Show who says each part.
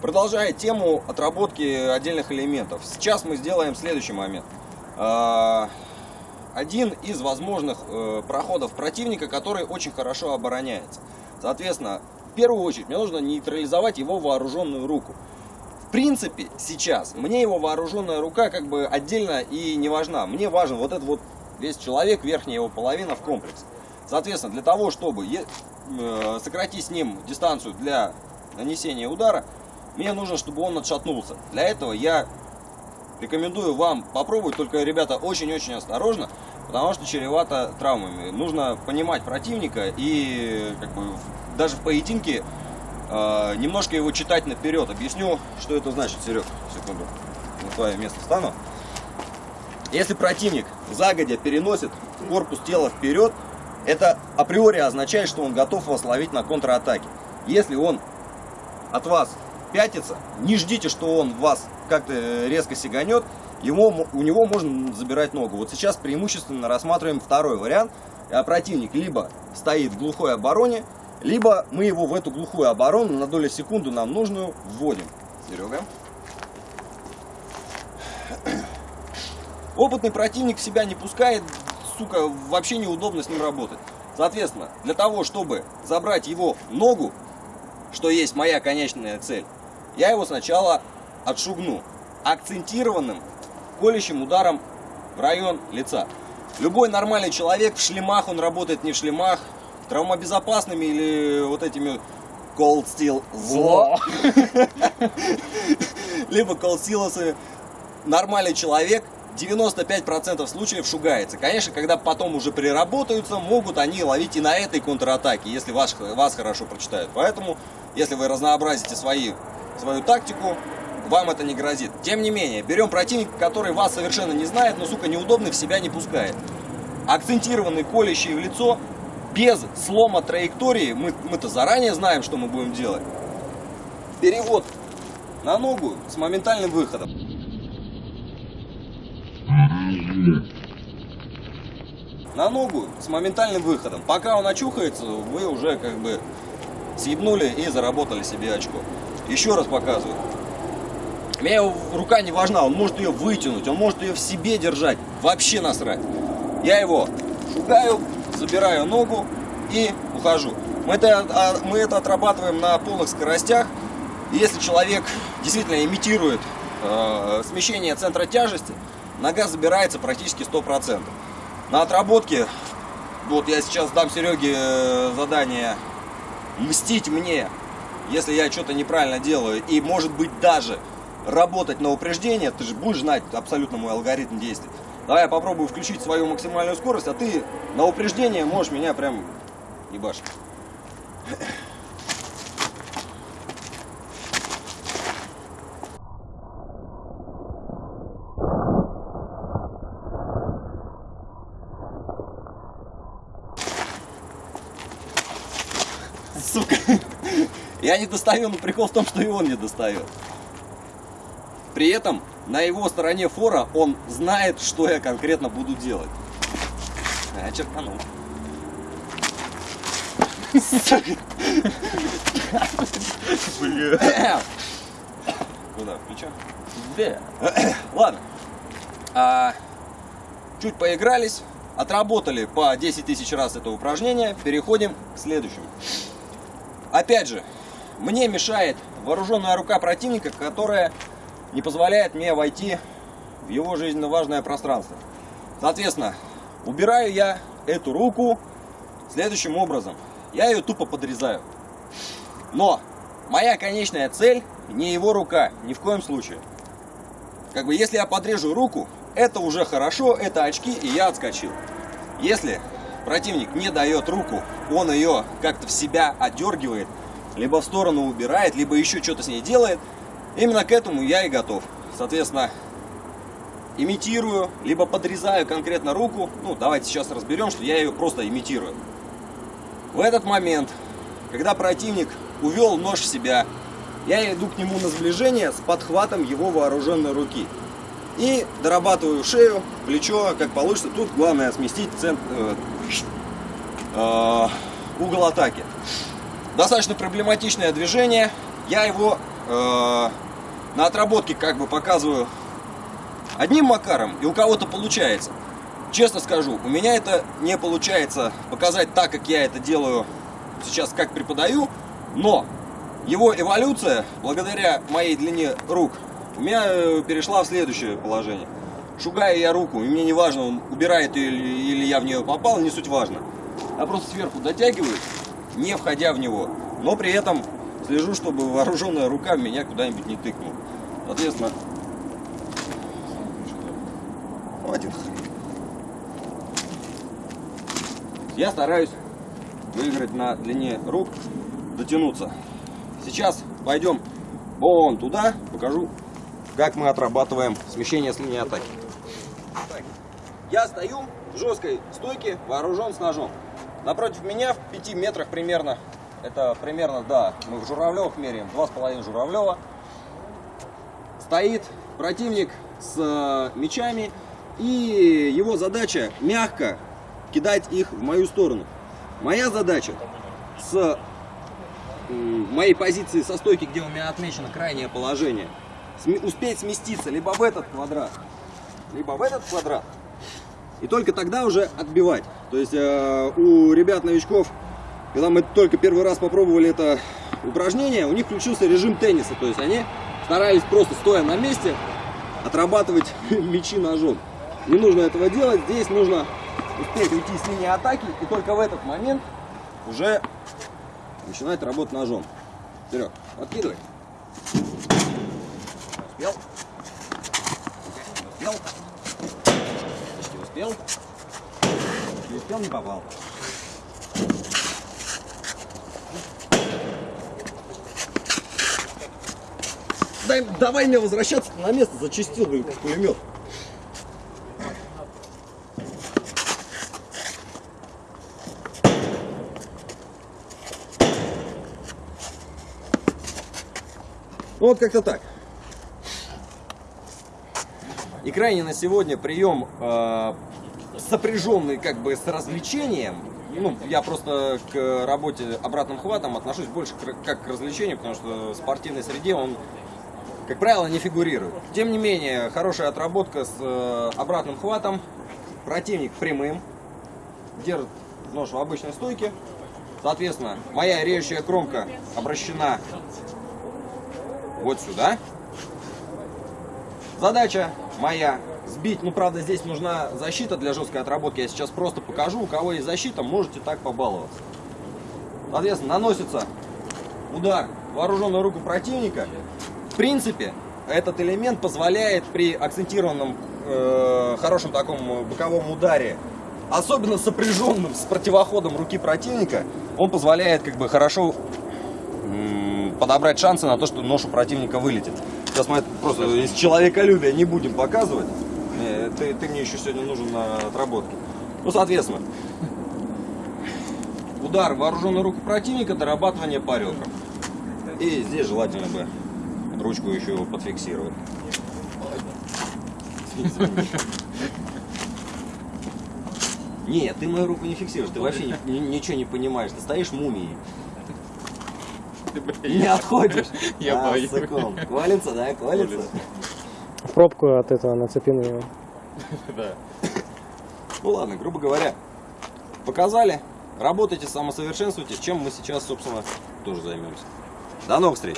Speaker 1: Продолжая тему отработки отдельных элементов, сейчас мы сделаем следующий момент. А, один из возможных э, проходов противника, который очень хорошо обороняется. Соответственно, в первую очередь мне нужно нейтрализовать его вооруженную руку. В принципе, сейчас мне его вооруженная рука как бы отдельно и не важна. Мне важен вот этот вот весь человек, верхняя его половина в комплексе. Соответственно, для того, чтобы э, сократить с ним дистанцию для нанесения удара, мне нужно, чтобы он отшатнулся. Для этого я рекомендую вам попробовать, только, ребята, очень-очень осторожно, потому что чревато травмами. Нужно понимать противника и как бы, даже в поединке э, немножко его читать наперед. Объясню, что это значит, Серег. Секунду, на твое место встану. Если противник загодя переносит корпус тела вперед, это априори означает, что он готов вас ловить на контратаке. Если он от вас пятится, не ждите, что он вас как-то резко сиганет, ему, у него можно забирать ногу. Вот сейчас преимущественно рассматриваем второй вариант. А противник либо стоит в глухой обороне, либо мы его в эту глухую оборону на долю секунды нам нужную вводим. Серега. Опытный противник себя не пускает, сука, вообще неудобно с ним работать. Соответственно, для того, чтобы забрать его ногу, что есть моя конечная цель, я его сначала отшугну акцентированным колющим ударом в район лица. Любой нормальный человек в шлемах, он работает не в шлемах, травмобезопасными или вот этими cold steel зло, либо cold steel'ами. Нормальный человек 95% случаев шугается. Конечно, когда потом уже приработаются, могут они ловить и на этой контратаке, если вас, вас хорошо прочитают. Поэтому, если вы разнообразите свои, свою тактику, вам это не грозит. Тем не менее, берем противника, который вас совершенно не знает, но, сука, неудобный в себя не пускает. Акцентированный, колющий в лицо, без слома траектории, мы, мы-то заранее знаем, что мы будем делать. Перевод на ногу с моментальным выходом. На ногу с моментальным выходом. Пока он очухается, вы уже как бы съебнули и заработали себе очко. Еще раз показываю. Мне рука не важна, он может ее вытянуть, он может ее в себе держать. Вообще насрать. Я его шугаю, забираю ногу и ухожу. Мы это, а, мы это отрабатываем на полных скоростях. Если человек действительно имитирует э, смещение центра тяжести, нога забирается практически 100%. На отработке, вот я сейчас дам Сереге э, задание мстить мне, если я что-то неправильно делаю, и может быть даже работать на упреждение, ты же будешь знать абсолютно мой алгоритм действий. Давай я попробую включить свою максимальную скорость, а ты на упреждение можешь меня прям ебашить. Сука. Я не достаю, но прикол в том, что и он не достает. При этом на его стороне фора он знает, что я конкретно буду делать. А, черканул. Бля. Куда? Плечо? Да. Ладно. А, чуть поигрались, отработали по 10 тысяч раз это упражнение. Переходим к следующему. Опять же, мне мешает вооруженная рука противника, которая не позволяет мне войти в его жизненно важное пространство. Соответственно, убираю я эту руку следующим образом. Я ее тупо подрезаю. Но моя конечная цель не его рука, ни в коем случае. Как бы если я подрежу руку, это уже хорошо, это очки, и я отскочил. Если противник не дает руку, он ее как-то в себя отдергивает, либо в сторону убирает, либо еще что-то с ней делает, Именно к этому я и готов. Соответственно, имитирую, либо подрезаю конкретно руку. Ну, давайте сейчас разберем, что я ее просто имитирую. В этот момент, когда противник увел нож в себя, я иду к нему на сближение с подхватом его вооруженной руки. И дорабатываю шею, плечо, как получится. Тут главное сместить центр, э, э, угол атаки. Достаточно проблематичное движение. Я его э, на отработке как бы показываю одним макаром, и у кого-то получается. Честно скажу, у меня это не получается показать так, как я это делаю сейчас, как преподаю, но его эволюция, благодаря моей длине рук, у меня э, перешла в следующее положение. Шугаю я руку, и мне не важно, он убирает ее или, я в нее попал, не суть важно. Я просто сверху дотягиваю, не входя в него, но при этом слежу, чтобы вооруженная рука меня куда-нибудь не тыкнула. Соответственно, хрен. Я стараюсь выиграть на длине рук, дотянуться. Сейчас пойдем вон туда, покажу, как мы отрабатываем смещение с линии атаки. Так, Я стою в жесткой стойке, вооружен с ножом. Напротив меня в 5 метрах примерно, это примерно, да, мы в Журавлевых меряем, 2,5 Журавлева. Стоит противник с э, мечами, и его задача мягко кидать их в мою сторону. Моя задача с моей позиции со стойки, где у меня отмечено крайнее положение, успеть сместиться либо в этот квадрат, либо в этот квадрат, и только тогда уже отбивать. То есть э, у ребят новичков, когда мы только первый раз попробовали это упражнение, у них включился режим тенниса. То есть они старались просто стоя на месте отрабатывать мячи ножом. Не нужно этого делать, здесь нужно успеть уйти с линии атаки и только в этот момент уже начинать работать ножом. Вперед, подкидывай. Успел? Успел? Почти успел. Успел, не попал. Дай, давай мне возвращаться на место, зачистил, как пулемет. Ну вот как-то так. И крайне на сегодня прием э, сопряженный как бы с развлечением. Ну, я просто к работе обратным хватом отношусь больше как к развлечению, потому что в спортивной среде он, как правило, не фигурирует. Тем не менее, хорошая отработка с э, обратным хватом. Противник прямым. Держит нож в обычной стойке. Соответственно, моя режущая кромка обращена вот сюда. Задача моя сбить, ну правда здесь нужна защита для жесткой отработки. Я сейчас просто покажу, у кого есть защита, можете так побаловаться. Соответственно, наносится удар вооруженную руку противника. В принципе, этот элемент позволяет при акцентированном э, хорошем таком боковом ударе, особенно сопряженным с противоходом руки противника, он позволяет как бы хорошо подобрать шансы на то, что нож у противника вылетит. Сейчас мы это просто из человеколюбия не будем показывать. Не, Ты, ты мне еще сегодня нужен на отработке. Ну, соответственно, удар в вооруженную руку противника, дорабатывание по ребрам. И здесь желательно бы ручку еще подфиксировать. Нет, ты мою руку не фиксируешь, ты вообще ни- ни- ничего не понимаешь, ты стоишь мумией. Не отходишь.
Speaker 2: Я
Speaker 1: А,
Speaker 2: боюсь.
Speaker 1: Колется, да, колется.
Speaker 2: Колется.
Speaker 3: Пробку от этого нацепили.
Speaker 2: Да.
Speaker 1: Ну ладно, грубо говоря, показали. Работайте, самосовершенствуйтесь, чем мы сейчас, собственно, тоже займемся. До новых встреч!